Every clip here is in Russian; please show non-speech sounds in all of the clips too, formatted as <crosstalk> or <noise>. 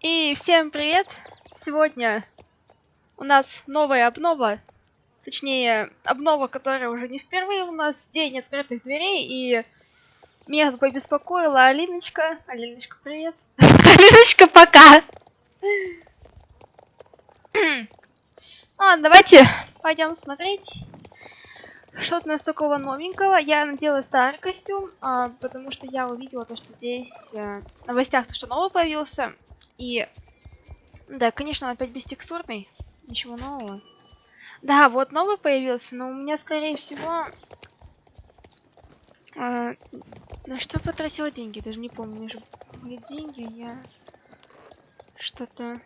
И всем привет! Сегодня у нас новая обнова. Точнее, обнова, которая уже не впервые у нас. День открытых дверей. И меня тут побеспокоила Алиночка. Алиночка, привет. <laughs> Алиночка, пока! Ладно, давайте пойдем смотреть. Что-то у нас такого новенького. Я надела старый костюм, а, потому что я увидела то, что здесь а, в новостях то, что новый появился. И да, конечно, он опять бестекстурный. Ничего нового. Да, вот новый появился, но у меня, скорее всего... А, на что потратила деньги? Даже не помню. У меня же были деньги, я... Что-то...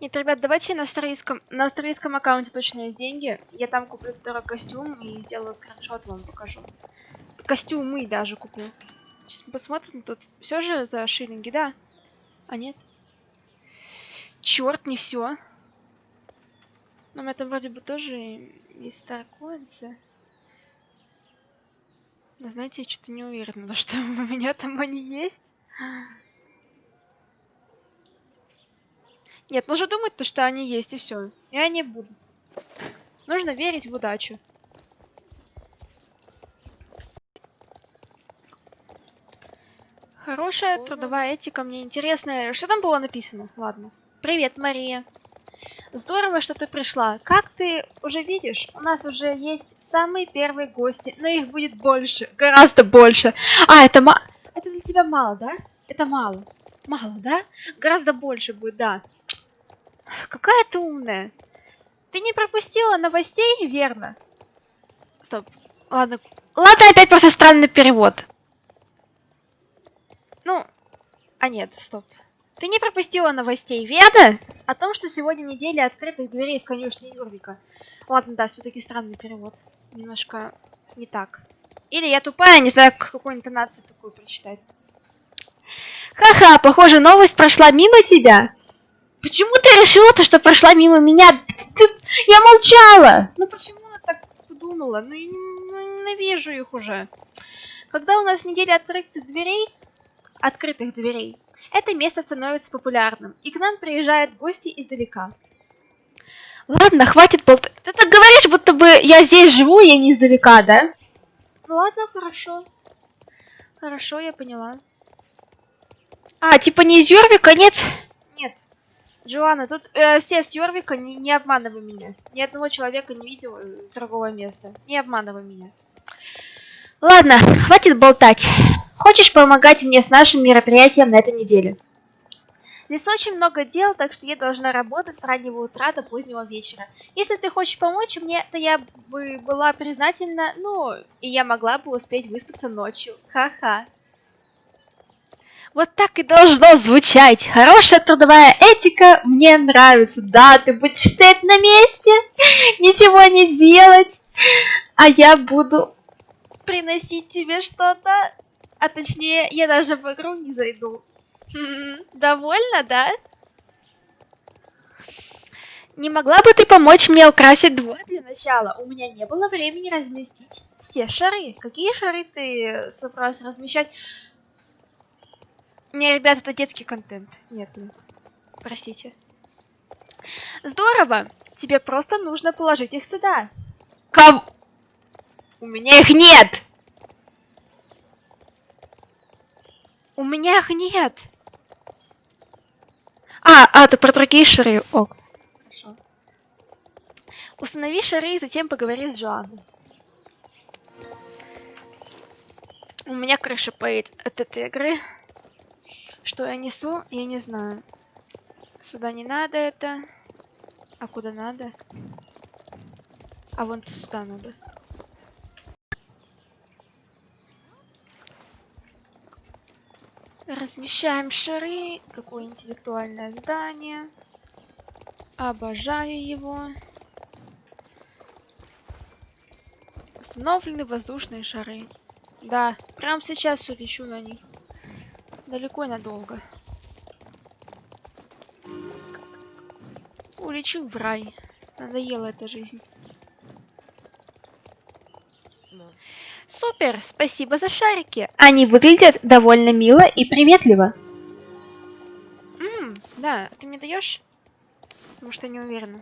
Нет, ребят, давайте на австралийском, на австралийском аккаунте точно есть деньги. Я там куплю второй костюм и сделаю скриншот, вам покажу. Костюмы даже куплю. Сейчас мы посмотрим, тут все же за шиллинги, да? А нет? Черт, не все. Но у меня там вроде бы тоже есть старкоинсы. Но знаете, я что-то не уверена, <laughs> что у меня там они есть. Нет, нужно думать, то, что они есть, и все. И они будут. Нужно верить в удачу. Хорошая трудовая этика, мне интересно. Что там было написано? Ладно. Привет, Мария. Здорово, что ты пришла. Как ты уже видишь, у нас уже есть самые первые гости, но их будет больше, гораздо больше. А, это ма... Это для тебя мало, да? Это мало. Мало, да? Гораздо больше будет, да. Какая ты умная. Ты не пропустила новостей, верно? Стоп. Ладно. Ладно, опять просто странный перевод. Ну, а нет, стоп. Ты не пропустила новостей, верно? О том, что сегодня неделя открытых дверей в конюшне Юрвика. Ладно, да, все-таки странный перевод. Немножко не так. Или я тупая, не знаю, какой интонации такую прочитать. Ха-ха, похоже, новость прошла мимо тебя. Почему ты решила то, что прошла мимо меня? Я молчала! Ну почему она так подумала? Ну, ну ненавижу их уже. Когда у нас неделя открытых дверей, открытых дверей, это место становится популярным, и к нам приезжают гости издалека. Ладно, хватит болтать. Ты так говоришь, будто бы я здесь живу, я не издалека, да? Ну ладно, хорошо. Хорошо, я поняла. А, типа не из Йорвика, нет? Нет. Джоанна, тут э, все с Йорвика, не, не обманывай меня. Ни одного человека не видел с другого места. Не обманывай меня. Ладно, хватит болтать. Хочешь помогать мне с нашим мероприятием на этой неделе? Здесь очень много дел, так что я должна работать с раннего утра до позднего вечера. Если ты хочешь помочь мне, то я бы была признательна, ну, и я могла бы успеть выспаться ночью. Ха-ха. Вот так и должно звучать. Хорошая трудовая этика мне нравится. Да, ты будешь стоять на месте, <laughs> ничего не делать, а я буду приносить тебе что-то. А точнее, я даже в игру не зайду. Довольно, да? Не могла бы ты помочь мне украсить двор для начала? У меня не было времени разместить все шары. Какие шары ты собрался размещать? Не, ребят, это детский контент. Нет, нет. Простите. Здорово. Тебе просто нужно положить их сюда. Ком... У меня их нет! У меня их нет! А, а, ты про другие шары. О, хорошо. Установи шары и затем поговори с Жоаной. У меня крыша поедет от этой игры. Что я несу, я не знаю. Сюда не надо это. А куда надо? А вон сюда надо. Размещаем шары. Какое интеллектуальное здание. Обожаю его. Установлены воздушные шары. Да, прямо сейчас улечу на них далеко и надолго. Улечу в рай. Надоела эта жизнь. Супер, спасибо за шарики. Они выглядят довольно мило и приветливо. Ммм, да, ты мне даешь? Потому что не уверена.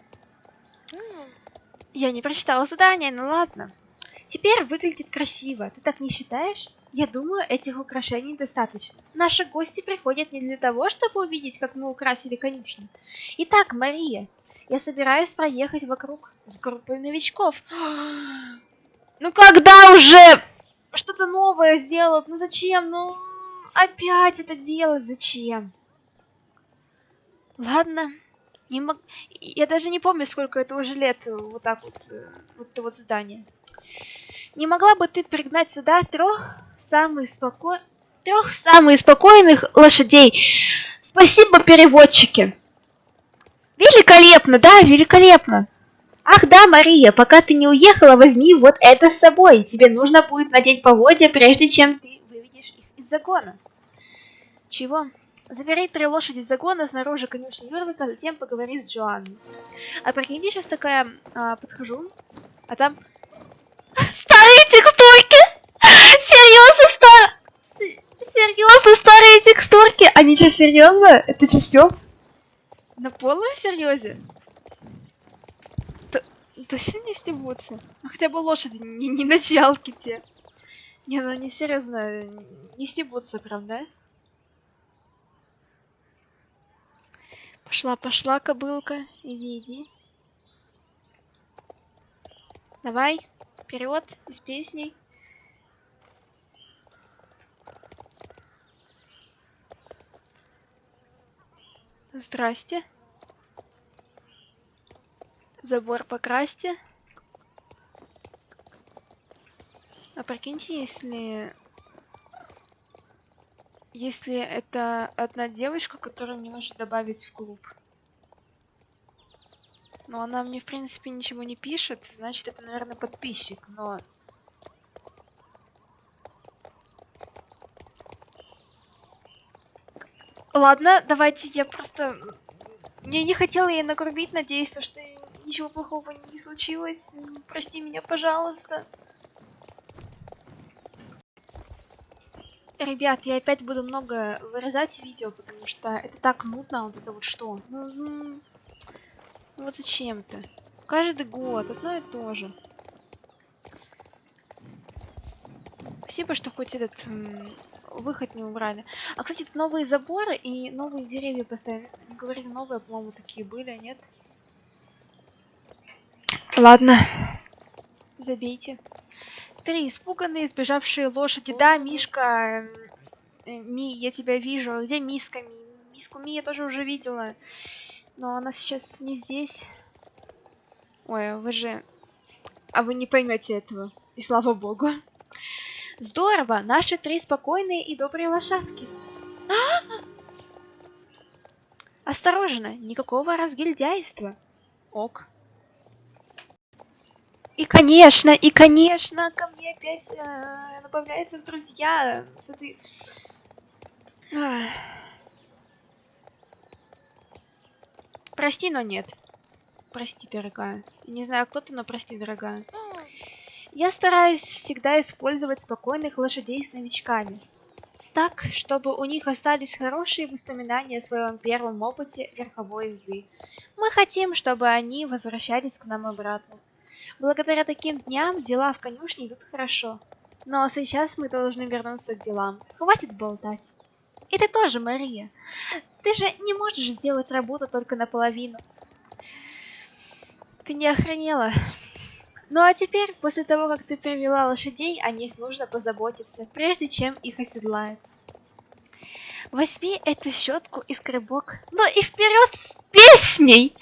Я не прочитала задание, ну ладно. Теперь выглядит красиво. Ты так не считаешь? Я думаю, этих украшений достаточно. Наши гости приходят не для того, чтобы увидеть, как мы украсили конюшню. Итак, Мария, я собираюсь проехать вокруг с группой новичков. Ну когда уже что-то новое сделают? Ну зачем? Ну опять это делать зачем? Ладно. Не мог... Я даже не помню, сколько это уже лет вот так вот, э, вот это вот задание. Не могла бы ты пригнать сюда трех самых споко... трех самых спокойных лошадей? Спасибо, переводчики. Великолепно, да, великолепно. Ах да, Мария, пока ты не уехала, возьми вот это с собой. Тебе нужно будет надеть поводья, прежде чем ты выведешь их из загона. Чего? Забери три лошади из загона снаружи конюшни Юрвика, затем поговори с Джоанной. А прикиньте, сейчас такая а, подхожу, а там старые текстурки! Серьезно, стар... Серьезно, старые текстурки! Они что, серьезно? Это что, Стёп? На полном серьезе? Точно не стебутся? Ну, хотя бы лошади не, не началки те. Не, ну не серьезно, не стебутся, правда? Пошла, пошла, кобылка. Иди, иди. Давай, вперед, из песней. Здрасте. Забор покрасьте. А прикиньте, если если это одна девочка, которую мне нужно добавить в клуб. Но она мне, в принципе, ничего не пишет, значит, это, наверное, подписчик, но... Ладно, давайте я просто... Я не хотела ей нагрубить, надеюсь, что ничего плохого не случилось. Прости меня, пожалуйста. Ребят, я опять буду много вырезать видео, потому что это так нудно, вот это вот что. Ну, вот зачем-то. Каждый год одно и то же. Спасибо, что хоть этот выход не убрали. А, кстати, тут новые заборы и новые деревья поставили. Говорили, новые, по-моему, такие были, а нет? Ладно. Забейте. Три испуганные, сбежавшие лошади. Да, Мишка. Э, Ми, я тебя вижу. Где Миска? Ми? Миску Ми я тоже уже видела. Но она сейчас не здесь. Ой, вы же... А вы не поймете этого. И слава богу. Здорово! Наши три спокойные и добрые лошадки. <gasps> Осторожно, никакого разгильдяйства. Ок. И конечно, и конечно, ко мне опять э, добавляются друзья с этой... Прости, но нет. Прости, дорогая. Не знаю, кто ты, но прости, дорогая. Я стараюсь всегда использовать спокойных лошадей с новичками. Так, чтобы у них остались хорошие воспоминания о своем первом опыте верховой езды. Мы хотим, чтобы они возвращались к нам обратно. Благодаря таким дням дела в конюшне идут хорошо. Но сейчас мы должны вернуться к делам. Хватит болтать. И ты тоже, Мария. Ты же не можешь сделать работу только наполовину. Ты не охренела. Ну а теперь, после того, как ты привела лошадей, о них нужно позаботиться, прежде чем их оседлают. Возьми эту щетку и скребок. Ну и вперед с песней!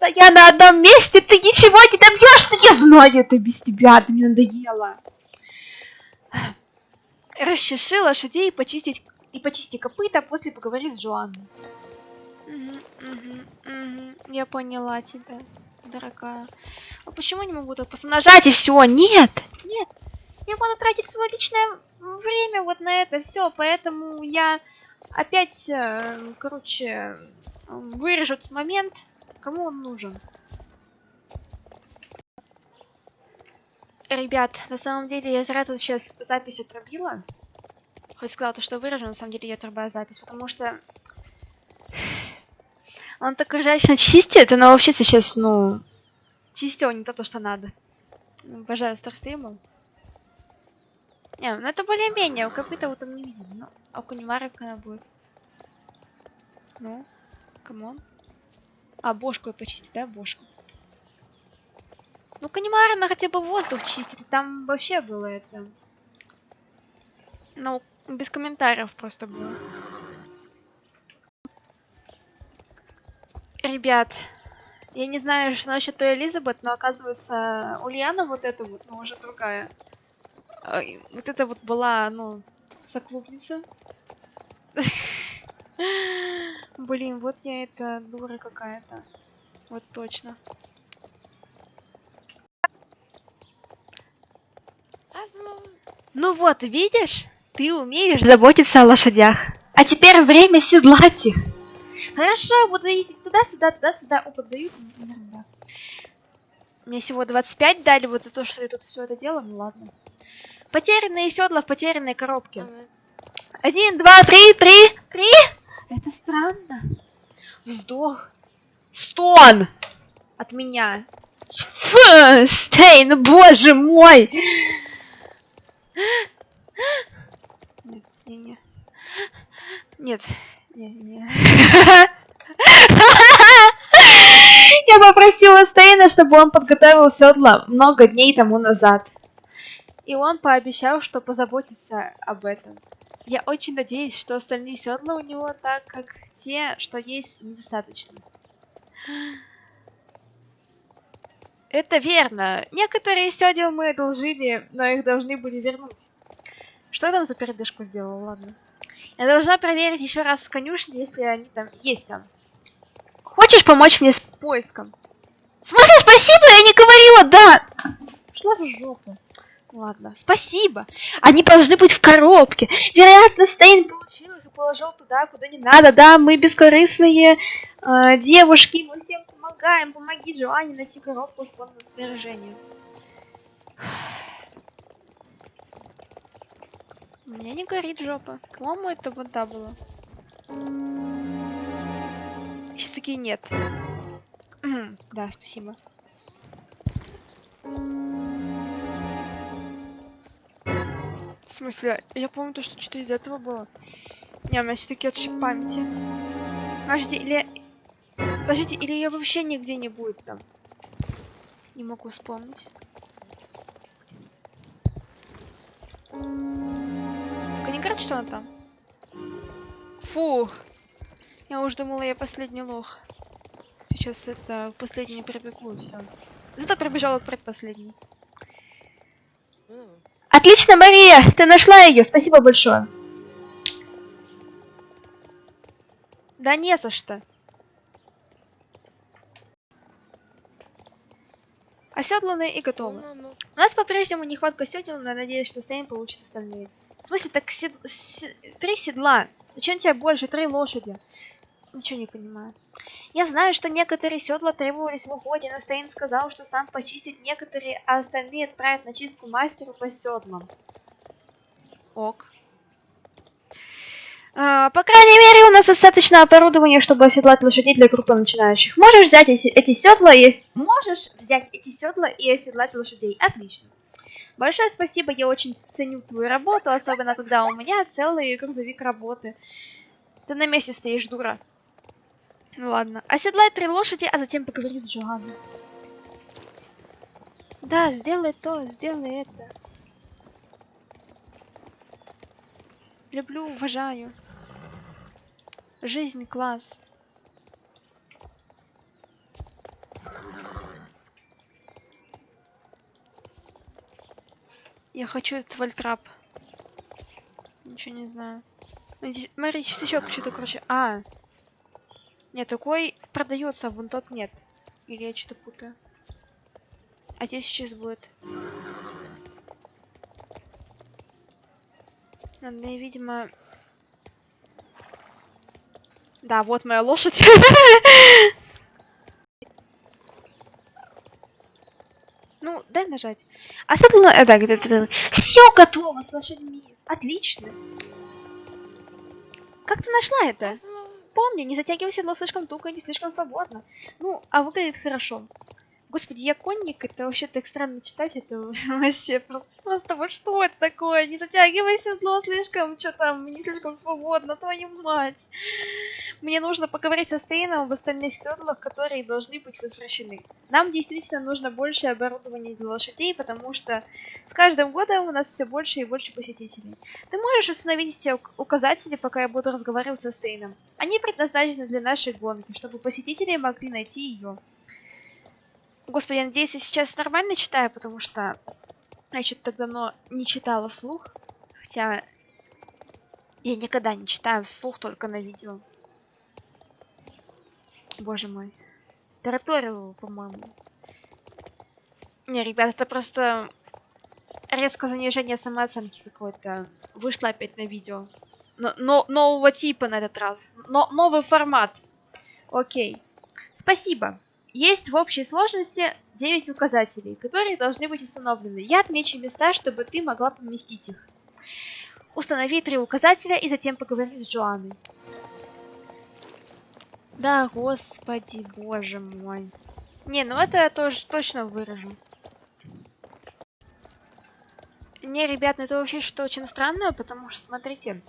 Стоя на одном месте, ты ничего не добьешься. Я знаю это без тебя, ты мне надоело. Расчеши лошадей и почистить и почисти копыта, после поговори с Джоанной. Угу, угу, угу. Я поняла тебя, дорогая. А почему не могу так просто нажать и все? Нет, нет. Я буду тратить свое личное время вот на это все, поэтому я опять, э, короче, вырежу этот момент Кому он нужен? Ребят, на самом деле я зря тут сейчас запись отрубила. Хоть сказала то, что выражу, на самом деле я отрубаю запись, потому что... <sighs> Он так изящно чистит, но вообще сейчас, ну... Чистил не то, то, что надо. Обожаю старстримы. Не, ну это более-менее, у копыта вот там не видим, но... А у Кунимара она будет? Ну, камон. А, бошку почистить, да, бошку? Ну, Канимара, она хотя бы воздух чистит. Там вообще было это. Ну, без комментариев просто было. Ребят, я не знаю, что насчет той Элизабет, но оказывается, Ульяна вот эта вот, ну, уже другая. Вот это вот была, ну, соклубница. <laughs> Блин, вот я это дура какая-то. Вот точно. Ну вот, видишь? Ты умеешь заботиться о лошадях. А теперь время седлать их. Хорошо, буду ездить туда-сюда, туда-сюда. Опыт дают? Да. Мне всего 25 дали вот за то, что я тут все это делаю. Ну ладно. Потерянные седла в потерянной коробке. Один, два, три, три, три. Это странно. Вздох. Стон! От меня. Фу, Стейн, боже мой! Нет, не, не. Нет, не, не. Я попросила Стейна, чтобы он подготовил седла много дней тому назад. И он пообещал, что позаботится об этом. Я очень надеюсь, что остальные седла у него так, как те, что есть, недостаточно. Это верно. Некоторые седел мы одолжили, но их должны были вернуть. Что я там за передышку сделала? Ладно. Я должна проверить еще раз конюшни, если они там есть там. Хочешь помочь мне с поиском? В смысле, спасибо? Я не говорила, да! Шла в жопу. Ладно, спасибо. Они должны быть в коробке. Вероятно, Стейн получил их и положил туда, куда не надо. Да, мы бескорыстные э, девушки, мы всем помогаем. Помоги Джоанне найти коробку с фондом снаряжения. У меня не горит жопа. По-моему, это вода была. Сейчас такие нет. <clears throat> да, спасибо. В смысле? Я помню то, что что-то из этого было. Не, у меня все-таки отшиб памяти. Подождите, или... Подождите, или ее вообще нигде не будет там? Не могу вспомнить. Только не говорят, что она там. Фу. Я уж думала, я последний лох. Сейчас это последний пробегу, все. Зато пробежала к предпоследней. Отлично, Мария! Ты нашла ее, спасибо большое. Да не за что. Оседланы и готовы. У нас по-прежнему нехватка седел, но надеюсь, что Стейн получит остальные. В смысле, так сед... с... три седла. Зачем тебе больше? Три лошади. Ничего не понимаю. Я знаю, что некоторые седла требовались в уходе, но Стейн сказал, что сам почистит некоторые, а остальные отправят на чистку мастеру по седлам. Ок. А, по крайней мере, у нас достаточно оборудования, чтобы оседлать лошадей для группы начинающих. Можешь взять эти, эти седла и... Можешь взять эти седла и оседлать лошадей. Отлично. Большое спасибо, я очень ценю твою работу, особенно когда у меня целый грузовик работы. Ты на месте стоишь, дура. Ну ладно. Оседлай три лошади, а затем поговори с Джоанной. Да, сделай то, сделай это. Люблю, уважаю. Жизнь класс. Я хочу этот вольтрап. Ничего не знаю. Смотри, еще что-то, короче. А. Нет, такой продается, а вон тот нет. Или я что-то путаю. А здесь сейчас будет. Надо, видимо... Да, вот моя лошадь. <laughs> Ну, дай нажать. А седло... Э, так, это, это, все готово с лошадьми. Отлично. Как ты нашла это? Помни, не затягивай седло слишком туго и не слишком свободно. Ну, а выглядит хорошо. Господи, я конник, это <laughs> вообще так странно читать, это вообще просто, вот что это такое? Не затягивай седло слишком, что там, не слишком свободно, твою мать. Мне нужно поговорить со Стейном об остальных седлах, которые должны быть возвращены. Нам действительно нужно больше оборудования для лошадей, потому что с каждым годом у нас все больше и больше посетителей. Ты можешь установить эти указатели, пока я буду разговаривать со Стейном. Они предназначены для нашей гонки, чтобы посетители могли найти ее. Господи, я надеюсь, я сейчас нормально читаю, потому что я что-то так давно не читала вслух. Хотя я никогда не читаю вслух, только на видео. Боже мой. Тараторил, по-моему. Не, ребят, это просто резко занижение самооценки какое-то. Вышло опять на видео. Но, но, нового типа на этот раз. Но, новый формат. Окей. Спасибо. Есть в общей сложности 9 указателей, которые должны быть установлены. Я отмечу места, чтобы ты могла поместить их. Установи три указателя и затем поговори с Джоанной. Да, господи, боже мой. Не, ну это я тоже точно выражу. Не, ребят, ну это вообще что очень странное, потому что, смотрите,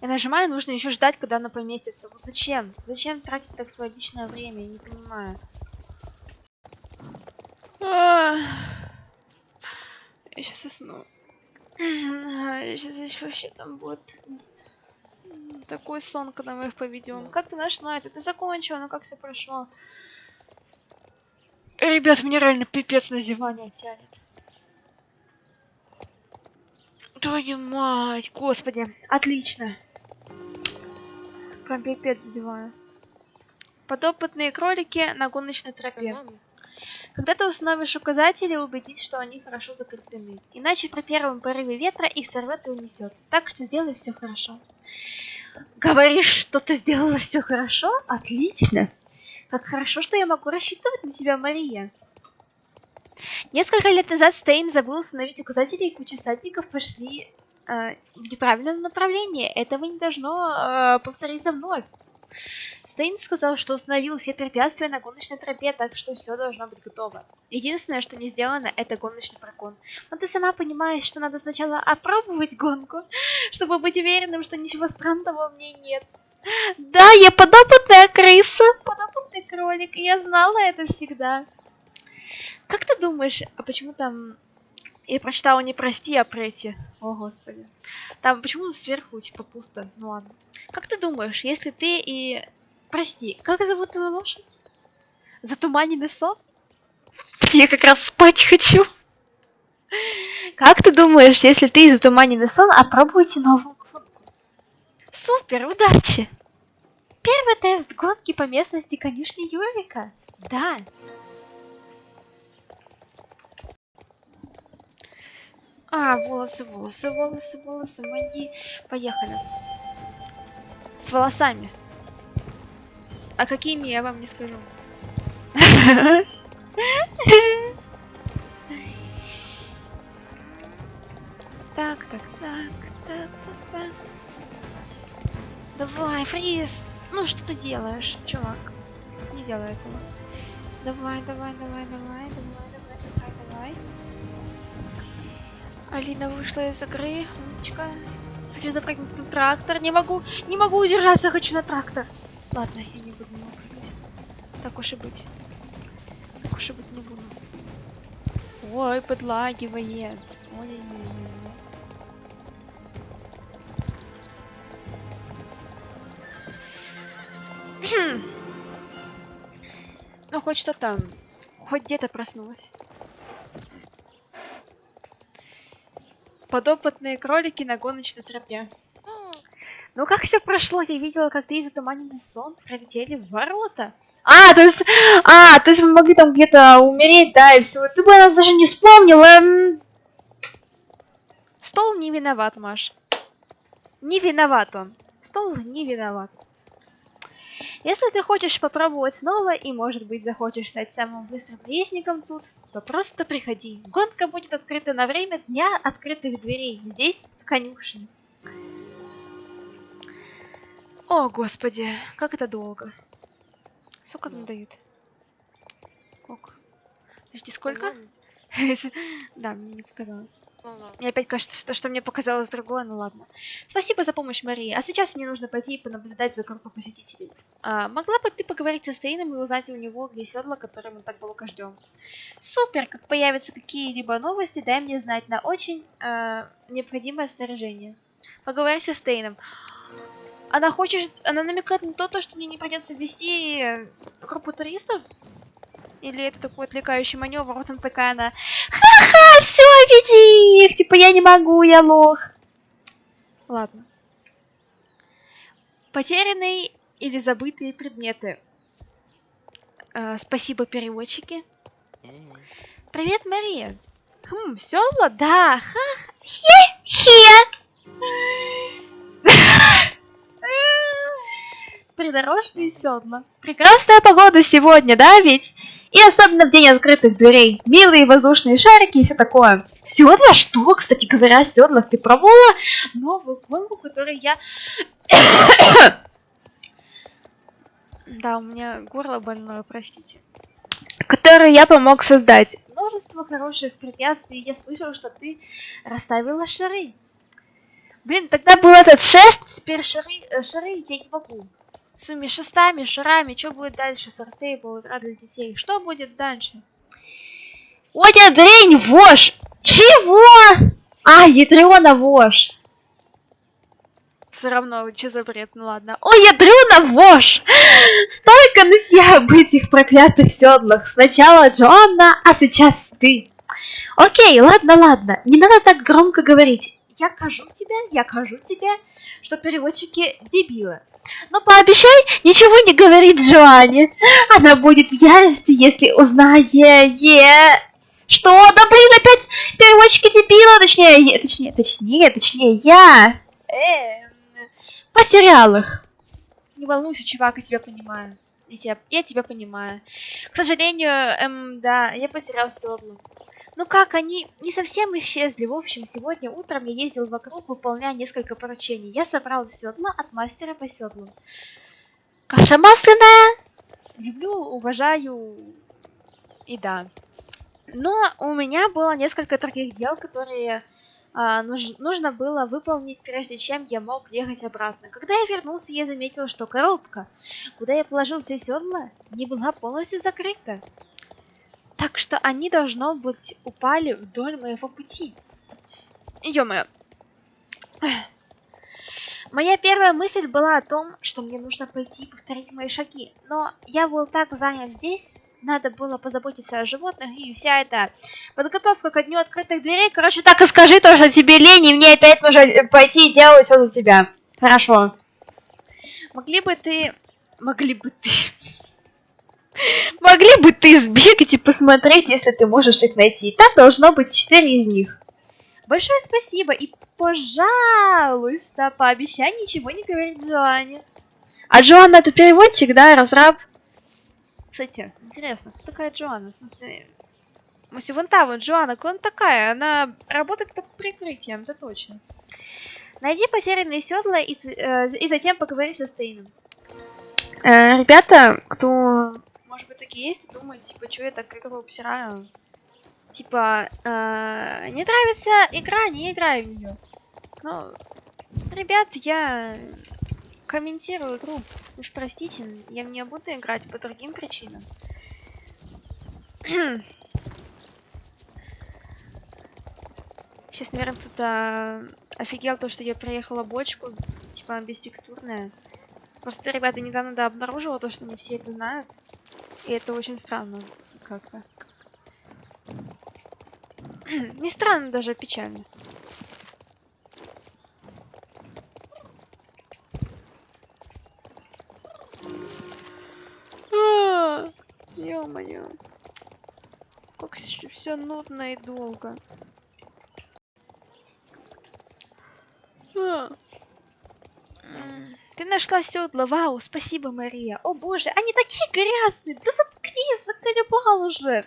я нажимаю, нужно еще ждать, когда она поместится. Вот зачем? Зачем тратить так свое личное время? Я не понимаю. Я сейчас усну. <clears throat> Сейчас вообще там будет такой сон, когда мы их поведем. Как ты нашла это? Ты закончила, но как все прошло? Ребят, мне реально пипец на зевание тянет. Твою мать, господи, отлично. Прям пипец зеваю. Подопытные кролики на гоночной тропе. Когда ты установишь указатели, убедись, что они хорошо закреплены. Иначе при первом порыве ветра их сорвет и унесет. Так что сделай все хорошо. Говоришь, что ты сделала все хорошо? Отлично. Как хорошо, что я могу рассчитывать на тебя, Мария. Несколько лет назад Стейн забыл установить указатели, и куча садников пошли э, в неправильном направлении. Этого не должно э, повториться вновь. Стейн сказал, что установил все препятствия на гоночной тропе, так что все должно быть готово. Единственное, что не сделано, это гоночный прокон. Но ты сама понимаешь, что надо сначала опробовать гонку, <laughs> чтобы быть уверенным, что ничего странного в ней нет. Да, я подопытная крыса, подопытный кролик, я знала это всегда. Как ты думаешь, а почему там... Я прочитала не прости, а прети. О, господи. Там почему сверху, типа, пусто? Ну ладно. Как ты думаешь, если ты и Прости, как зовут твою лошадь? Затуманенный сон? Я как раз спать хочу. Как ты думаешь, если ты затуманенный сон, опробуйте новую гонку? Супер, удачи! Первый тест гонки по местности конюшни Юрика. Да. А, волосы, волосы, волосы, волосы мои. Поехали. С волосами. А какими, я вам не скажу. Так, так, так, так, так, так. Давай, фриз! Ну что ты делаешь, чувак? Не делай этого. Давай, давай, давай, давай, давай, давай, давай, давай. Алина вышла из игры. Умничка. Хочу запрыгнуть на трактор. Не могу, не могу удержаться, хочу на трактор. Ладно, я не буду прыгать. Так уж и быть. Так уж и быть не буду. Ой, подлагивает. Ой-ой-ой. <clears throat> ну, хоть что там. Хоть где-то проснулась. Подопытные кролики на гоночной тропе. <gasps> Ну как все прошло? Я видела, как ты из затуманенный сон пролетели в ворота. А, то есть, а, то есть мы могли там где-то умереть, да, и все. Ты бы нас даже не вспомнила. Стол не виноват, Маш. Не виноват он. Стол не виноват. Если ты хочешь попробовать снова и, может быть, захочешь стать самым быстрым наездником тут, то просто приходи. Гонка будет открыта на время дня открытых дверей. Здесь, в конюшне. О, господи, как это долго. Сколько там Да. дают? Ок. Подожди, сколько? <laughs> Да, мне не показалось. Мне опять кажется, что, что мне показалось другое, ну ладно. Спасибо за помощь, Мария. А сейчас мне нужно пойти и понаблюдать за группой посетителей. А, могла бы ты поговорить со Стейном и узнать у него, где седла, которые мы так долго ждем? Супер! Как появятся какие-либо новости, дай мне знать на очень а, необходимое снаряжение. Поговори со Стейном. Она хочет... Она намекает на то, то, что мне не придется вести э, группу туристов? Или это такой отвлекающий маневр? Вот она такая, она... Ха-ха, все, веди их! Типа, я не могу, я лох. Ладно. Потерянные или забытые предметы. Э, спасибо, переводчики. Привет, Мария. Хм, седла? Да, ха, хе-хе. Придорожные седла. Прекрасная погода сегодня, да ведь? И особенно в день открытых дверей. Милые воздушные шарики и все такое. Седла? Что? Кстати говоря, о седлах ты пробовала новую гонку, которую я... <coughs> Да, у меня горло больное, простите. Которую я помог создать. Множество хороших препятствий. Я слышал, что ты расставила шары. Блин, тогда был этот шест, теперь шары, э, шары я не могу. С своими шестами, шарами, что будет дальше? Сарстейбл, игра для детей. Что будет дальше? Одя дрень, вож! Чего? А, ядрёна вож. Все равно, что за бред, ну ладно. Ой, ядрёна вож! Столько нытья об этих проклятых седлах. Сначала Джоанна, а сейчас ты. Окей, ладно, ладно. Не надо так громко говорить. Я кажу тебе, я кажу тебе, что переводчики дебилы. Но пообещай ничего не говорить Джоанне. Она будет в ярости, если узнает... Что? Да блин, опять переводчики дебила, точнее, не- точнее, точнее, точнее, я. Эм, потерял их. Не волнуйся, чувак, я тебя понимаю. Я тебя, я тебя понимаю. К сожалению, эм, да, я потерял седло. Ну как, они не совсем исчезли. В общем, сегодня утром я ездил вокруг, выполняя несколько поручений. Я собрал седло от мастера по седлу. Каша масляная. Люблю, уважаю и да. Но у меня было несколько других дел, которые а, нуж- нужно было выполнить, прежде чем я мог ехать обратно. Когда я вернулся, я заметил, что коробка, куда я положил все седла, не была полностью закрыта. Так что они, должно быть, упали вдоль моего пути. Ё-моё. Моя первая мысль была о том, что мне нужно пойти и повторить мои шаги. Но я был так занят здесь, надо было позаботиться о животных, и вся эта подготовка ко дню открытых дверей. Короче, так и скажи то, что тебе лень, и мне опять нужно э, пойти и делать все за тебя. Хорошо. Могли бы ты... Могли бы ты... Могли бы ты сбегать и посмотреть, если ты можешь их найти. Там должно быть четыре из них. Большое спасибо и, пожалуйста, пообещай ничего не говорить Джоанне. А Джоанна это переводчик, да, разраб? Кстати, интересно, кто такая Джоанна? В смысле, смысле, вон та вот Джоанна, кто она такая? Она работает под прикрытием, это точно. Найди потерянные седла и, э, и затем поговори со Стейном. Э, ребята, кто, может быть, такие есть, и думают, типа, что я так игру обсираю? Типа, э, не нравится игра, не играю в нее. Ну, ребят, я комментирую игру. Уж простите, я в нее буду играть по другим причинам. <clears throat> Сейчас, наверное, кто-то офигел то, что я проехала бочку, типа бестекстурная. Просто, ребята, недавно да, обнаружила то, что не все это знают. И это очень странно как-то. <clears throat> Не странно, даже а печально. А, Ё-моё. Как все нудно и долго. А. М, Ты нашла седло, вау, спасибо, Мария. О боже, они такие грязные. Да заткнись, заколебал уже.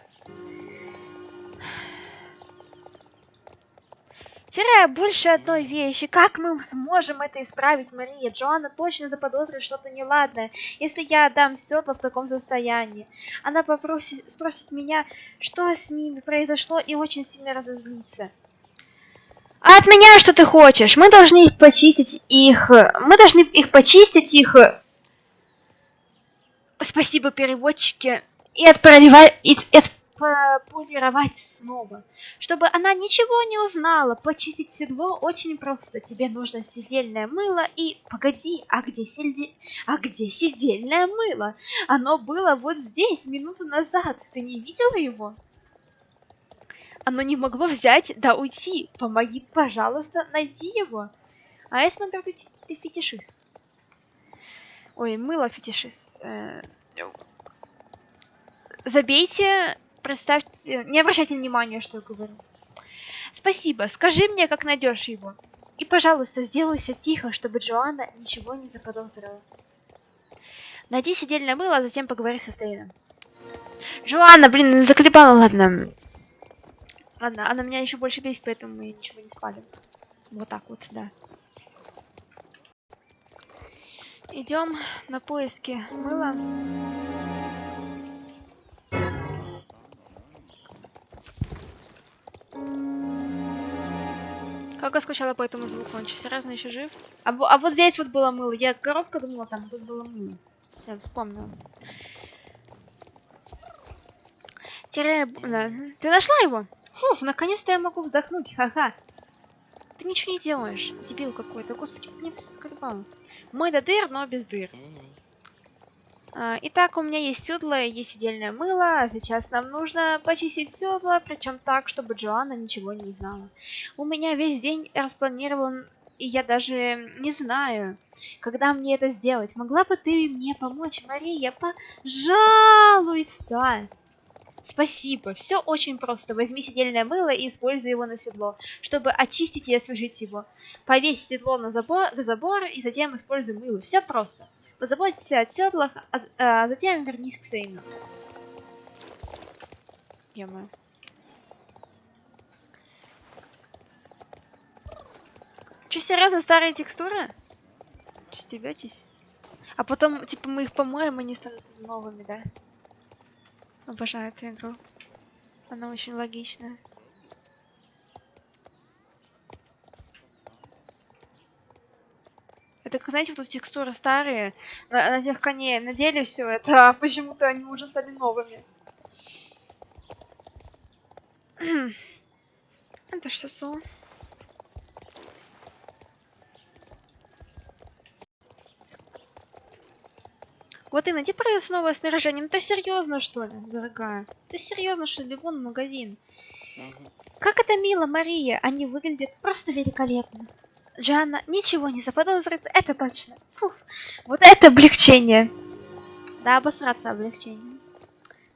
Теряя больше одной вещи, как мы сможем это исправить, Мария? Джоанна точно заподозрит что-то неладное, если я отдам седло в таком состоянии. Она попросит, спросит меня, что с ними произошло, и очень сильно разозлится. А от меня что ты хочешь? Мы должны их почистить их... Мы должны их почистить их... Спасибо, переводчики. И отправить... И, и, полировать снова. Чтобы она ничего не узнала, почистить седло очень просто. Тебе нужно сидельное мыло и... Погоди, а где, сельди... а где сидельное мыло? Оно было вот здесь, минуту назад. Ты не видела его? Оно не могло взять да уйти. Помоги, пожалуйста, найти его. А я смотрю, ты, ты фетишист. Ой, мыло фетишист. Э, забейте Представьте, не обращайте внимания, что я говорю. Спасибо, скажи мне, как найдешь его. И, пожалуйста, сделай все тихо, чтобы Джоанна ничего не заподозрила. Найди сидельное мыло, а затем поговори со Стейном. Джоанна, блин, заколебала, ладно. Ладно, она меня еще больше бесит, поэтому мы ничего не спали. Вот так вот, да. Идем на поиски мыла. Как я скучала по этому звуку, он серьезно еще жив? А, а вот здесь вот было мыло, я коробка думала, там тут было мыло. Все, вспомнила. Да. Ты нашла его? Фуф, наконец-то я могу вздохнуть, ха-ха. Ты ничего не делаешь, дебил какой-то. Господи, мне все скрипало. Мой до дыр, но без дыр. А, итак, у меня есть седло есть сидельное мыло. А сейчас нам нужно почистить седло, причем так, чтобы Джоанна ничего не знала. У меня весь день распланирован, и я даже не знаю, когда мне это сделать. Могла бы ты мне помочь, Мария? Пожалуйста! Спасибо. Все очень просто. Возьми сидельное мыло и используй его на седло, чтобы очистить и освежить его. Повесь седло на забор, за забор и затем используй мыло. Все просто. Позаботься о седлах, а, а затем вернись к Сейну. Ё-моё. Че, серьезно, старые текстуры? Че, стебетесь? А потом, типа, мы их помоем, они станут новыми, да? Обожаю эту игру. Она очень логичная. Это, знаете, вот текстуры старые, на, на тех коней, на деле все это, <laughs> а почему-то они уже стали новыми. <clears throat> это что сон? Вот и найди продается новое снаряжение. Ну ты серьезно, что ли, дорогая? Ты серьезно, что ли? Вон магазин. Как это мило, Мария. Они выглядят просто великолепно. Джанна ничего не заподозрит, это точно. Фух, вот это облегчение. Да, обосраться облегчение.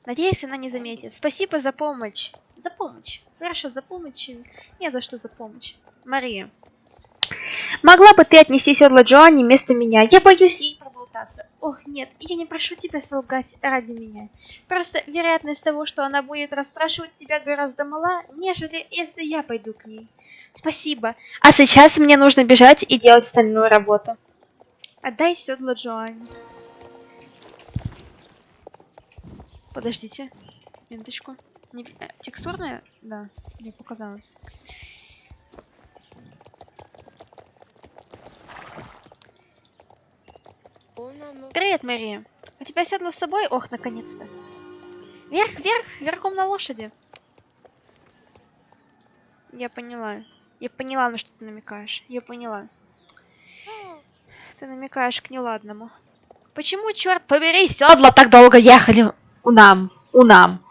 Надеюсь, она не заметит. Спасибо за помощь. За помощь. Хорошо, за помощь. Не за что за помощь. Мария. Могла бы ты отнести седло Джоанне вместо меня? Я боюсь ей. Ох, нет, я не прошу тебя солгать ради меня. Просто вероятность того, что она будет расспрашивать тебя гораздо мала, нежели если я пойду к ней. Спасибо. А сейчас мне нужно бежать и делать остальную работу. Отдай седло Джоанне. Подождите. Минуточку. Не... Э, текстурная? Да, мне показалось. Привет, Мария. У тебя седло с собой? Ох, наконец-то. Вверх, вверх, верхом на лошади. Я поняла. Я поняла, на что ты намекаешь. Я поняла. Ты намекаешь к неладному. Почему, черт побери, седла так долго ехали у нам? У нам.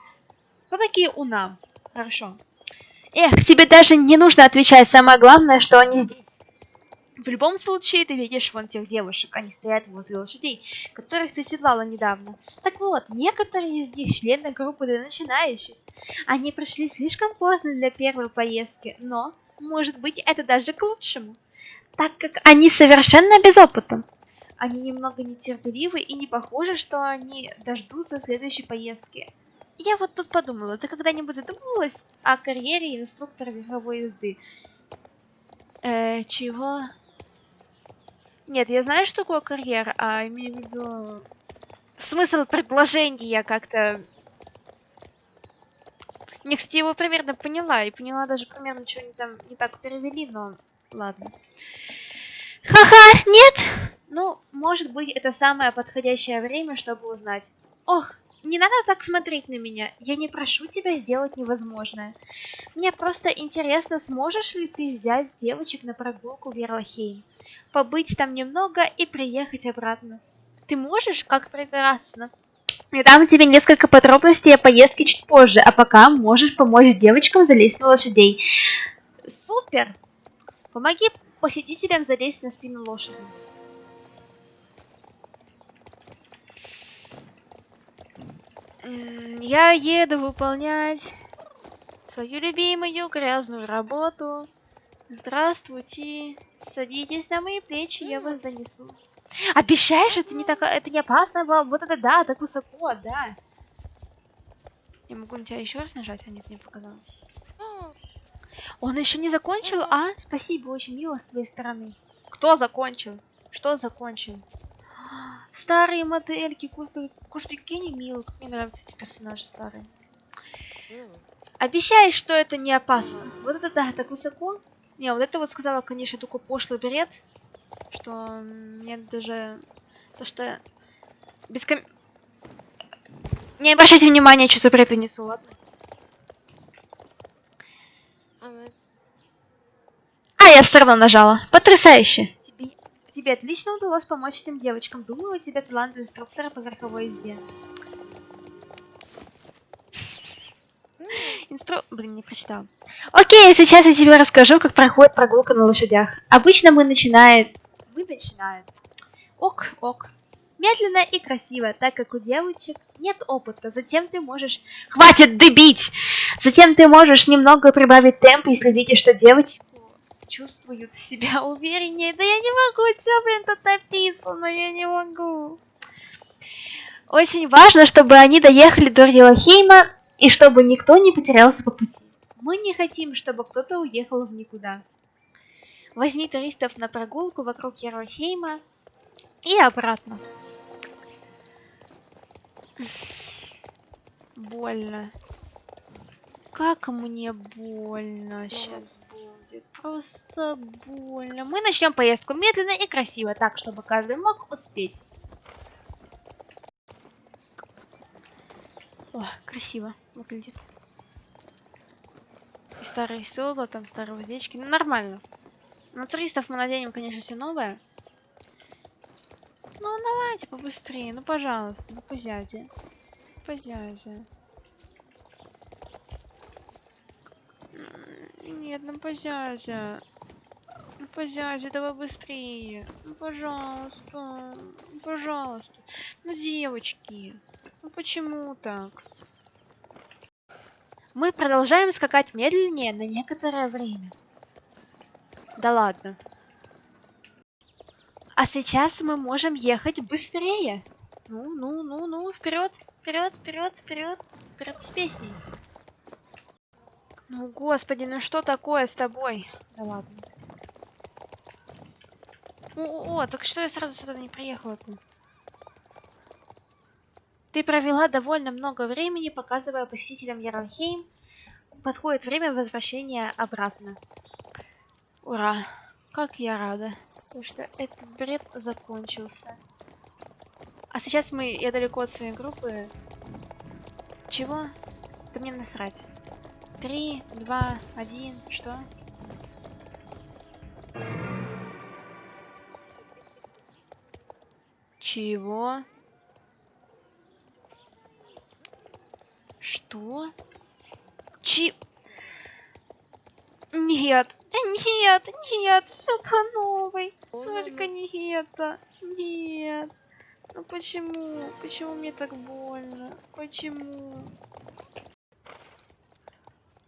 Кто такие у нам? Хорошо. Эх, тебе даже не нужно отвечать. Самое главное, что они здесь. В любом случае, ты видишь вон тех девушек, они стоят возле лошадей, которых ты седлала недавно. Так вот, некоторые из них члены группы для начинающих. Они пришли слишком поздно для первой поездки, но, может быть, это даже к лучшему, так как они совершенно без опыта. Они немного нетерпеливы и не похоже, что они дождутся следующей поездки. Я вот тут подумала, ты когда-нибудь задумывалась о карьере инструктора верховой езды? Э, чего? Нет, я знаю, что такое карьера, а имею в виду... Смысл предложения я как-то... Не, кстати, его примерно поняла, и поняла даже примерно, что они там не так перевели, но ладно. Ха-ха, нет! Ну, может быть, это самое подходящее время, чтобы узнать. Ох, не надо так смотреть на меня. Я не прошу тебя сделать невозможное. Мне просто интересно, сможешь ли ты взять девочек на прогулку в Ерлахейм? Побыть там немного и приехать обратно. Ты можешь? Как прекрасно. Я дам тебе несколько подробностей о поездке чуть позже, а пока можешь помочь девочкам залезть на лошадей. Супер! Помоги посетителям залезть на спину лошади. Я еду выполнять свою любимую грязную работу. Здравствуйте. Садитесь на мои плечи, я вас донесу. Обещаешь, это не так, это не опасно? Вот это да, так высоко, да. Я могу на тебя еще раз нажать, а нет, не показалось. Он еще не закончил, а? Спасибо, очень мило с твоей стороны. Кто закончил? Что закончил? Старые модельки, господи, какие они милые, как мне нравятся эти персонажи старые. Обещаешь, что это не опасно? Вот это да, так высоко. Не, вот это вот сказала, конечно, такой пошлый бред, что мне даже... То, что... Без ком... Не обращайте внимания, что за бред я несу, ладно? А, я все равно нажала. Потрясающе. Тебе, тебе отлично удалось помочь этим девочкам. Думаю, у тебя талант инструктора по верховой езде. Инстру... Блин, не прочитал. Окей, сейчас я тебе расскажу, как проходит прогулка на лошадях. Обычно мы начинаем... Мы начинаем. Ок, ок. Медленно и красиво, так как у девочек нет опыта. Затем ты можешь... Хватит дыбить! Затем ты можешь немного прибавить темп, если видишь, что девочки чувствуют себя увереннее. Да я не могу, что, блин, тут написано, я не могу. Очень важно, чтобы они доехали до Рилахейма и чтобы никто не потерялся по пути. Мы не хотим, чтобы кто-то уехал в никуда. Возьми туристов на прогулку вокруг Ярлхейма и обратно. Больно. Как мне больно сейчас будет. Просто больно. Мы начнем поездку медленно и красиво, так, чтобы каждый мог успеть. О, красиво выглядит. И старые седла, там старые уздечки. Ну, нормально. На туристов мы наденем, конечно, все новое. Ну, давайте побыстрее. Ну, пожалуйста, ну, позяде. Позяде. Нет, ну, позязя. Ну, позязя, давай быстрее. Ну, пожалуйста. Ну, пожалуйста. Ну, девочки. Ну почему так? Мы продолжаем скакать медленнее на некоторое время. Да ладно. А сейчас мы можем ехать быстрее. Ну, ну, ну, ну, вперед, вперед, вперед, вперед, вперед с песней. Ну, господи, ну что такое с тобой? Да ладно. О, о, о так что я сразу сюда не приехала-то? Ты провела довольно много времени, показывая посетителям Ярлхейм. Подходит время возвращения обратно. Ура! Как я рада, то что этот бред закончился. А сейчас мы, я далеко от своей группы. Чего? Да мне насрать. Три, два, один, что? Чего? Что? Чи... Нет, нет, нет, все по новой. Только не это. Нет. Ну почему? Почему мне так больно? Почему?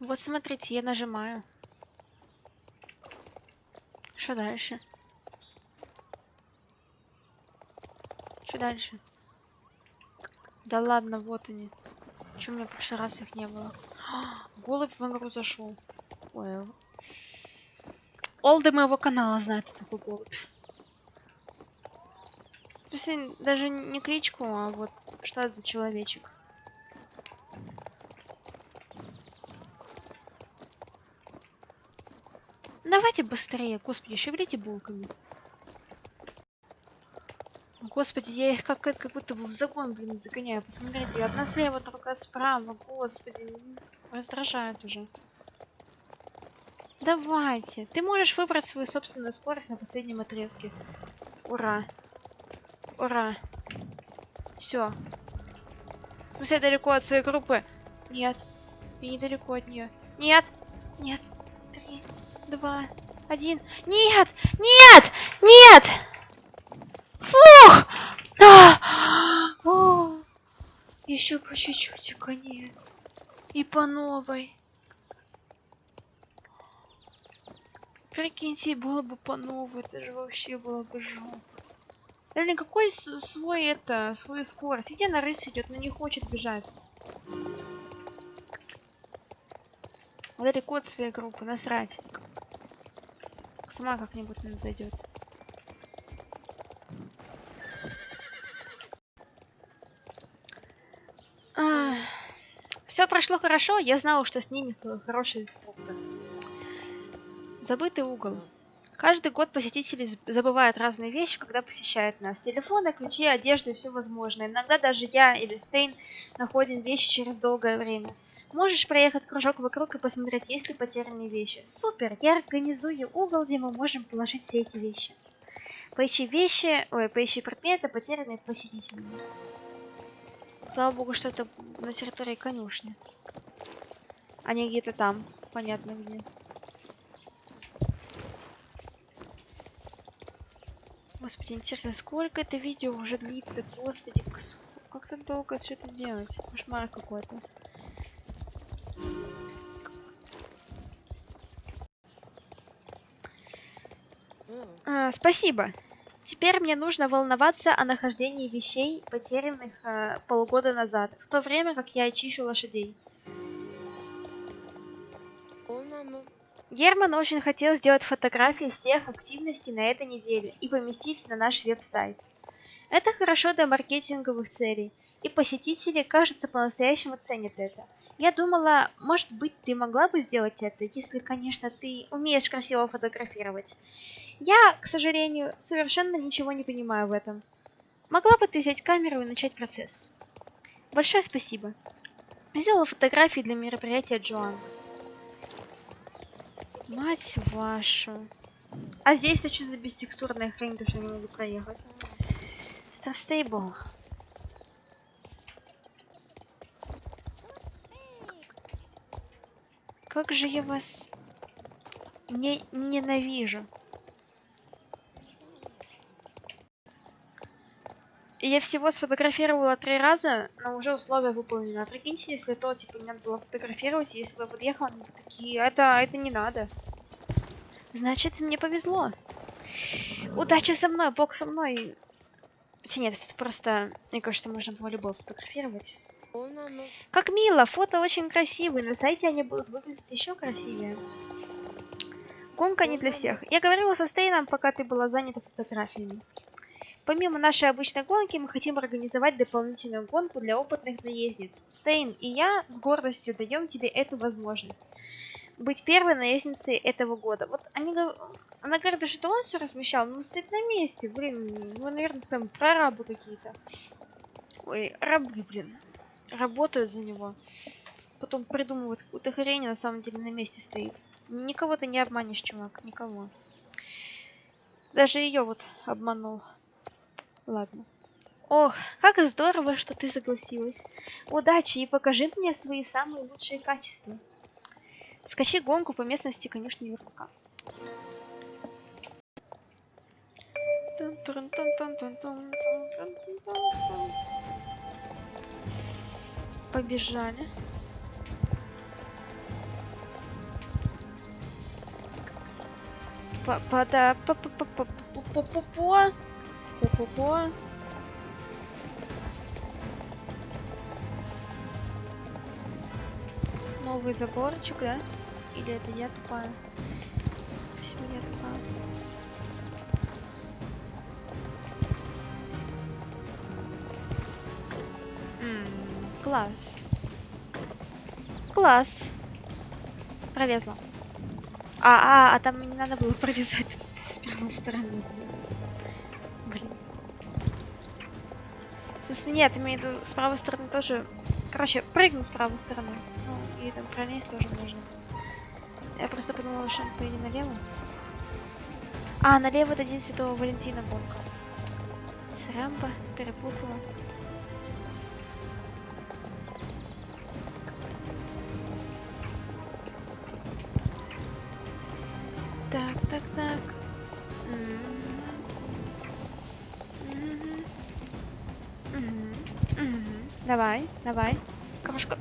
Вот смотрите, я нажимаю. Что дальше? Что дальше? Да ладно, вот они. Чем у меня в прошлый раз их не было? <gasps> Голубь в игру зашел. Ой. Олды моего канала знает, такой голубь. Смысле, даже не кличку, а вот что это за человечек. Давайте быстрее, господи, шевелите булками. Господи, я их как, как будто бы в загон, блин, загоняю. Посмотрите, одна слева, другая справа. Господи, раздражает уже. Давайте. Ты можешь выбрать свою собственную скорость на последнем отрезке. Ура. Ура. Все. Все далеко от своей группы. Нет. Я недалеко от нее. Нет. Нет. Три, два, один. Нет! Нет! Нет! Фух! А! Еще по чуть-чуть и конец. И по новой. Прикиньте, было бы по новой, это же вообще было бы жопа. Да какой свой это, свою скорость. Иди на рысь идет, но не хочет бежать. Далеко от своей группы, насрать. Сама как-нибудь зайдет. Все прошло хорошо, я знала, что с ними хороший инструктор. Забытый угол. Каждый год посетители забывают разные вещи, когда посещают нас. Телефоны, ключи, одежду и все возможное. Иногда даже я или Стейн находим вещи через долгое время. Можешь проехать кружок вокруг и посмотреть, есть ли потерянные вещи. Супер! Я организую угол, где мы можем положить все эти вещи. Поищи вещи, ой, поищи предметы, потерянные посетителями. Слава богу, что это на территории конюшни. Не где-то там. Понятно где. Господи, интересно, сколько это видео уже длится? Господи, как так долго все это делать? Кошмар какой-то. А, спасибо. Теперь мне нужно волноваться о нахождении вещей, потерянных э, полгода назад, в то время как я чищу лошадей. Герман очень хотел сделать фотографии всех активностей на этой неделе и поместить на наш веб-сайт. Это хорошо для маркетинговых целей, и посетители, кажется, по-настоящему ценят это. Я думала, может быть, ты могла бы сделать это, если, конечно, ты умеешь красиво фотографировать. Я, к сожалению, совершенно ничего не понимаю в этом. Могла бы ты взять камеру и начать процесс? Большое спасибо. Сделала фотографии для мероприятия Джоан. Мать вашу. А здесь что за бестекстурная хрень, то что я не могу проехать? Старстейбл. Как же я вас не ненавижу. Я всего сфотографировала три раза, но уже условия выполнены. А прикиньте, если то, типа, не надо было фотографировать, если бы подъехал, они такие, это, это не надо. Значит, мне повезло. Удача со мной, бог со мной. Хотя нет, это просто, мне кажется, можно было любого фотографировать. Как мило, фото очень красивые, на сайте они будут выглядеть еще красивее. Гонка не для всех. Я говорила со Стейном, пока ты была занята фотографиями. Помимо нашей обычной гонки, мы хотим организовать дополнительную гонку для опытных наездниц. Стейн и я с гордостью даем тебе эту возможность. Быть первой наездницей этого года. Вот они она говорит, что он все размещал, но он стоит на месте. Блин, ну, наверное, там прорабы какие-то. Ой, рабы, блин. Работают за него. Потом придумывают какую-то хрень, а на самом деле на месте стоит. Никого ты не обманешь, чувак, никого. Даже ее вот обманул. Ладно. Ох, как здорово, что ты согласилась. Удачи и покажи мне свои самые лучшие качества. Скачи гонку по местности конюшни Верпака. Побежали. Па-па-да, Ко-ко-ко. Новый заборчик, да? Или это я тупая? Всего я тупая. класс. Класс. Пролезла. А, а, а там не надо было пролезать <laughs> с первой стороны. Собственно, нет, имею в виду, с правой стороны тоже... Короче, прыгну с правой стороны. Ну, и там пролезть тоже можно. Я просто подумала, что он поедет налево. А, налево это День Святого Валентина гонка. Срамба, перепутала. Давай. Крошка.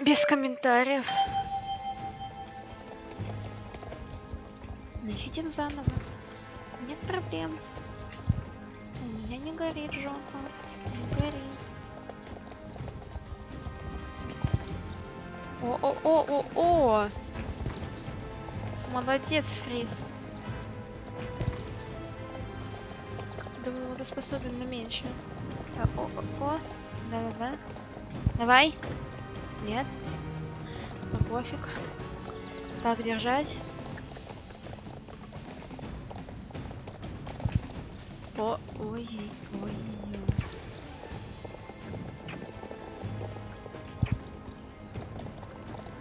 Без комментариев. Начнем заново. Нет проблем. У меня не горит жопа. О-о-о-о-о! Молодец, Фриз. Думаю, он способен на меньше. О-о-о. Да-да-да. Давай. Нет. Ну пофиг. Так, держать. О, ой, ой,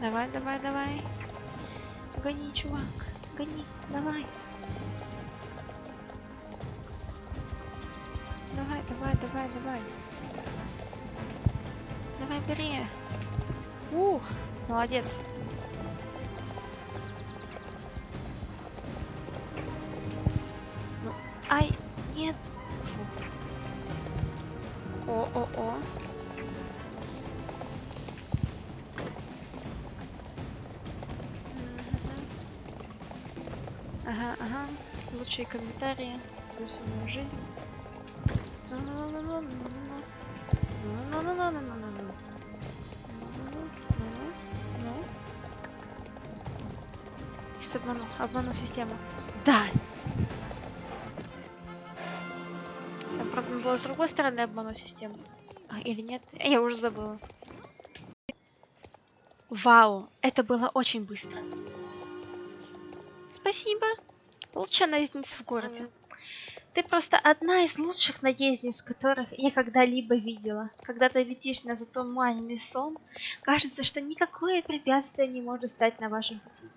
Давай, давай, давай. Гони, чувак. Гони, давай. Давай, давай, давай, давай. Давай, бери. Ух, молодец. Ну, ай, нет. Лучшие комментарии. Плюс мою жизнь. Сейчас обману, обману систему. Да! Там, правда, было с другой стороны обману систему. А, или нет? Я уже забыла. Вау, это было очень быстро. Лучшая наездница в городе. Ты просто одна из лучших наездниц, которых я когда-либо видела. Когда ты летишь на затуманенный сон, кажется, что никакое препятствие не может стать на вашем пути.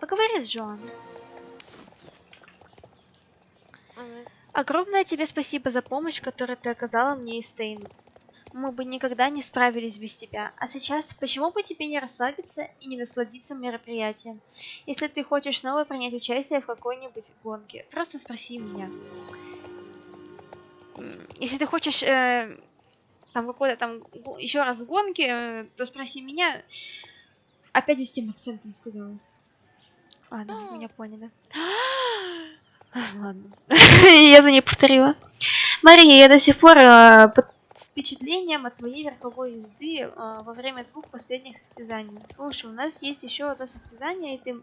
Поговори с Джоан. Огромное тебе спасибо за помощь, которую ты оказала мне и Стейну. Мы бы никогда не справились без тебя. А сейчас, почему бы тебе не расслабиться и не насладиться мероприятием? Если ты хочешь снова принять участие в какой-нибудь гонке, просто спроси меня. Если ты хочешь э, там какой-то там еще раз гонки, э, то спроси меня. Опять с тем акцентом сказала. Ладно, меня поняли. <gasps> Ладно. <laughs> Я за ней повторила. Мария, я до сих пор э, под впечатлением от твоей верховой езды э, во время двух последних состязаний. Слушай, у нас есть еще одно состязание, и ты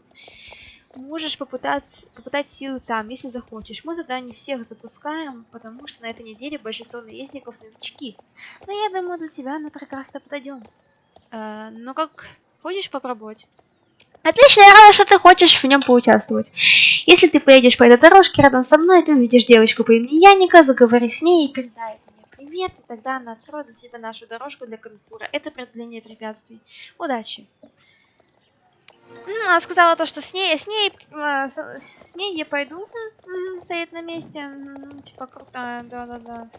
можешь попытаться, попытать силы там, если захочешь. Мы туда не всех запускаем, потому что на этой неделе большинство наездников новички. Но я думаю, для тебя она прекрасно подойдет. Э, ну как, хочешь попробовать? Отлично, я рада, что ты хочешь в нем поучаствовать. Если ты поедешь по этой дорожке рядом со мной, ты увидишь девочку по имени Яника, заговори с ней и передай привет, и тогда она откроет для тебя нашу дорожку для конкура. Это преодоление препятствий. Удачи. Ну, она сказала то, что с ней, с ней, э, с, ней я пойду. Стоит на месте. Типа крутая, да-да-да.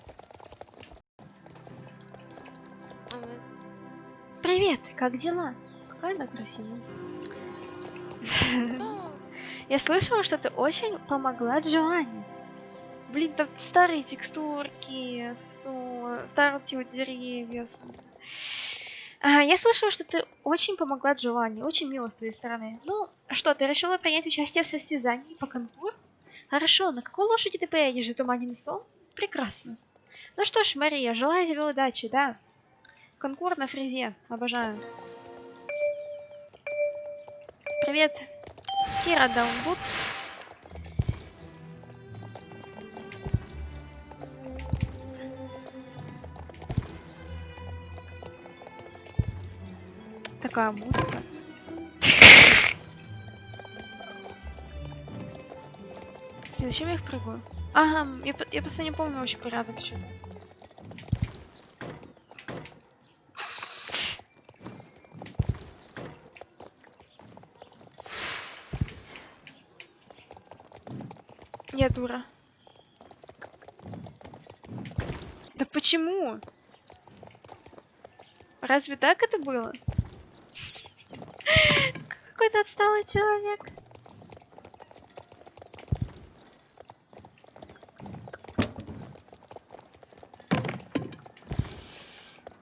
Привет, как дела? Какая она красивая. <laughs> Я слышала, что ты очень помогла Джоанне. Блин, там старые текстурки, старые деревья. А, Я слышала, что ты очень помогла Джоанне. Очень мило с твоей стороны. Ну, Что, ты решила принять участие в состязании по конкурсу? Хорошо, на какой лошади ты поедешь? Затуманенный сон? Прекрасно. Ну что ж, Мария, желаю тебе удачи, да. Конкур на фрезе. Обожаю. Привет. Кира Даунбуд. Такая музыка. Зачем я их прыгаю? Ага, я, я просто не помню вообще порядок что-то. Я дура. Да почему? Разве так это было? Какой-то отсталый человек.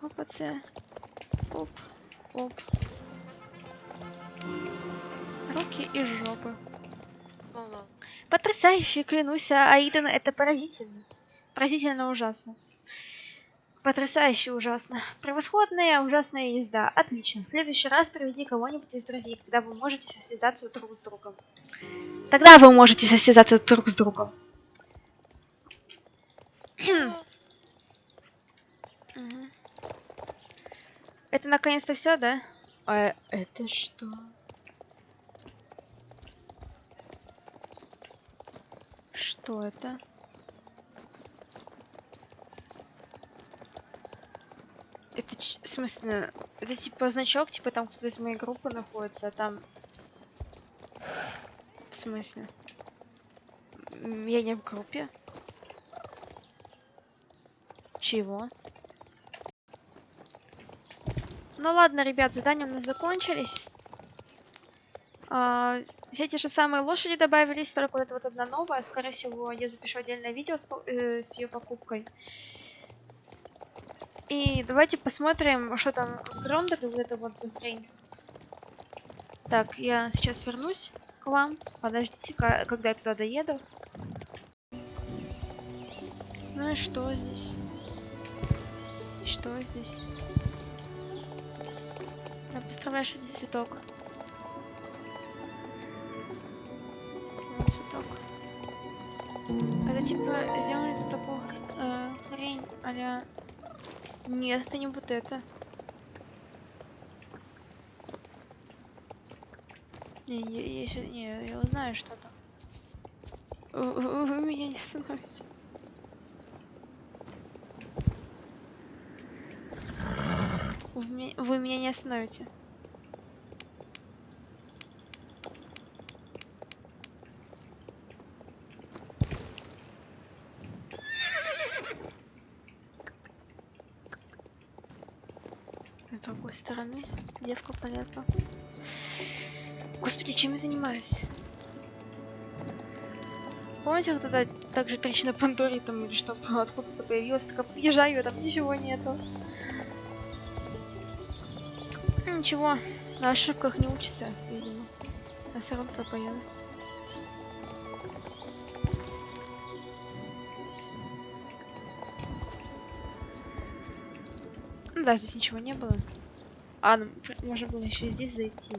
Опа, це. Оп, оп. Руки и жопы. Потрясающе, клянусь, а Аидан, это поразительно. Поразительно ужасно. Потрясающе ужасно. Превосходная ужасная езда. Отлично. В следующий раз приведи кого-нибудь из друзей, когда вы можете состязаться друг с другом. Тогда вы можете состязаться друг с другом. <clears throat> Это наконец-то все, да? А это что? Что это? Это в смысле, это типа значок, типа там кто-то из моей группы находится, а там... В смысле? Я не в группе. Чего? Ну ладно, ребят, задания у нас закончились. А, все те же самые лошади добавились, только вот эта вот одна новая. Скорее всего, я запишу отдельное видео с, э, с ее покупкой. И давайте посмотрим, что там в Грондере, вот это вот за. Так, я сейчас вернусь к вам. Подождите, когда я туда доеду. Ну и что здесь? Что здесь? Я представляю, что здесь цветок. Цветок. Это типа сделали такого э, хрень а Нет, это не вот это. Не, я, я, ща- не, я узнаю что-то. Вы, вы- вы меня не остановите. Вы, вы меня не остановите. С другой девка полезла. Господи, чем я занимаюсь? Помните, вот тогда также трещина Пандори там или что <laughs> откуда-то появилась, такая подъезжаю, а там ничего нету. Ну, Ничего, на ошибках не учится, видимо. Я все равно поеду. Ну да, здесь ничего не было. А, ну, можно было еще здесь зайти.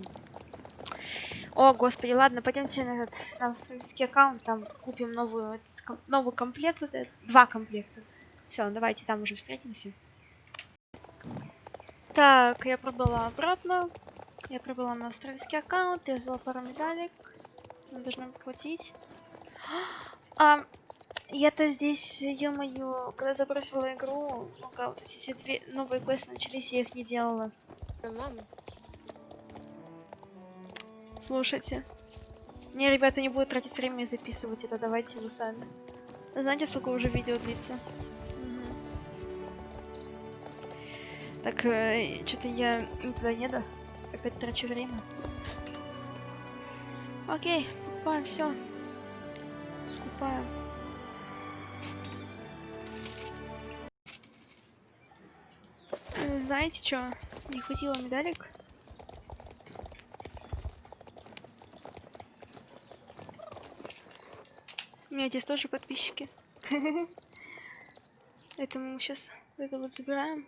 О, господи, ладно, пойдемте на этот на австралийский аккаунт, там купим новую, этот ком- новый комплект, вот этот, два комплекта. Все, давайте там уже встретимся. Так, я пробыла обратно. Я пробыла на австралийский аккаунт, я взяла пару медалек. Мы должны платить. А, я-то здесь, ё-моё, когда забросила игру, ну вот эти все две новые квесты начались, я их не делала. Слушайте. Не, ребята, не буду тратить время и записывать это, давайте вы сами. Знаете, сколько уже видео длится? Мгм. Так, что-то я никуда не еду. Опять трачу время. Окей, покупаем все. Скупаем. знаете что? Не хватило медалек. У меня здесь тоже подписчики. <laughs> Это мы сейчас это вот забираем.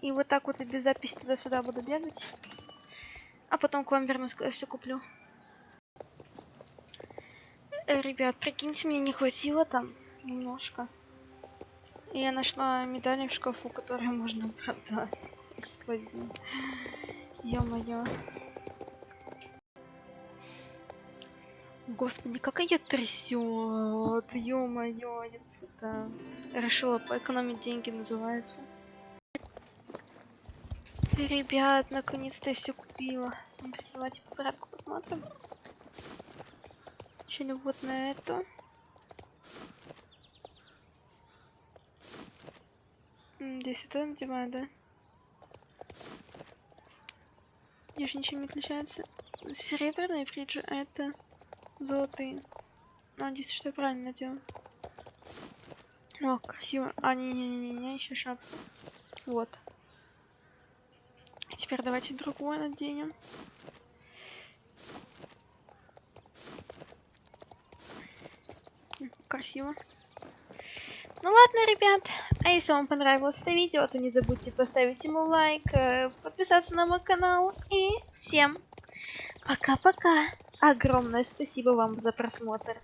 И вот так вот без записи туда-сюда буду бегать. А потом к вам вернусь, когда все куплю. Э, ребят, прикиньте, мне не хватило там немножко. И я нашла медали в шкафу, которые можно продать. Господи. Ё-моё. Господи, как ее трясет, ё-моё, я это решила поэкономить деньги, называется. Ребят, наконец-то я все купила. Смотрите, давайте по порядку посмотрим. Начали вот на эту. Здесь это надеваю, да? Я же ничем не отличается. Серебряные фриджи, а это золотые. Надеюсь, что я правильно делаю. О, красиво. А, не-не-не, еще шапка. Вот. Теперь давайте другую наденем. Красиво. Ну ладно, ребят. А если вам понравилось это видео, то не забудьте поставить ему лайк, э, подписаться на мой канал. И всем пока-пока. Огромное спасибо вам за просмотр.